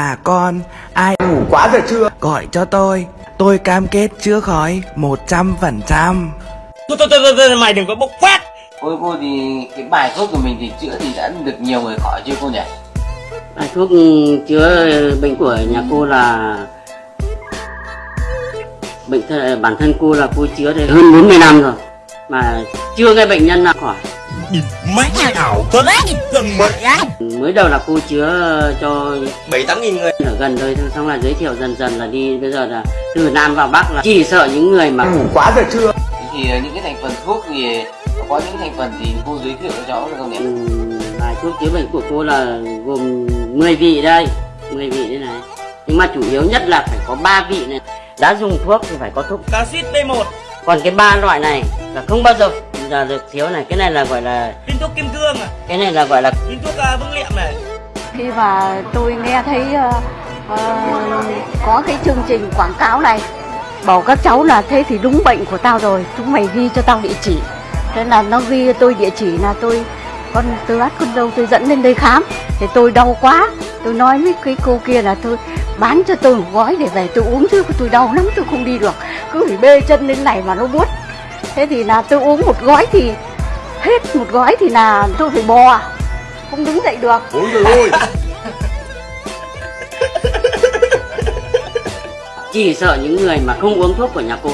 À con, ai Ngủ quá giờ chưa gọi cho tôi. Tôi cam kết chữa khỏi 100% Thôi thôi thôi, thôi mày đừng có bốc phát Cô cô thì cái bài thuốc của mình thì chữa thì đã được nhiều người khỏi chưa cô nhỉ? Bài thuốc chữa bệnh của nhà cô là bệnh thân, bản thân cô là cô chữa được hơn 40 năm rồi. Mà chưa nghe bệnh nhân nào khỏi. Mày ảo thật Gần mẹ mới đầu là cô chữa cho Bảy tám nghìn người. ở gần thôi xong là giới thiệu dần dần là đi bây giờ là từ Nam vào Bắc là chỉ sợ những người mà Ngủ quá giờ chưa thì ờ, những cái thành phần thuốc thì có những thành phần thì cô giới thiệu cho cháu được không nhỉ? bài thuốc chữa bệnh của cô là gồm 10 vị đây 10 vị đây này. Nhưng mà chủ yếu nhất là phải có 3 vị này. Đã dùng thuốc thì phải có thuốc Acid B1 còn cái ba loại này là không bao giờ là được thiếu này cái này là gọi là Viên thuốc kim cương à? Cái này là gọi là Viên thuốc uh, vương liệm này. Khi mà tôi nghe thấy ờ, ờ, có cái chương trình quảng cáo này bảo các cháu là thế thì đúng bệnh của tao rồi chúng mày ghi cho tao địa chỉ. Thế là nó ghi tôi địa chỉ là tôi con từ át con đâu tôi dẫn lên đây khám. Thì tôi đau quá tôi nói với cái cô kia là tôi bán cho tôi một gói để về tôi uống chứ tôi đau lắm tôi không đi được. Cứ phải bê chân lên này mà nó buốt thế thì là tôi uống một gói thì hết một gói thì là tôi phải bò. Không đứng dậy được. Ôi trời ơi chỉ sợ những người mà không uống thuốc của nhà cô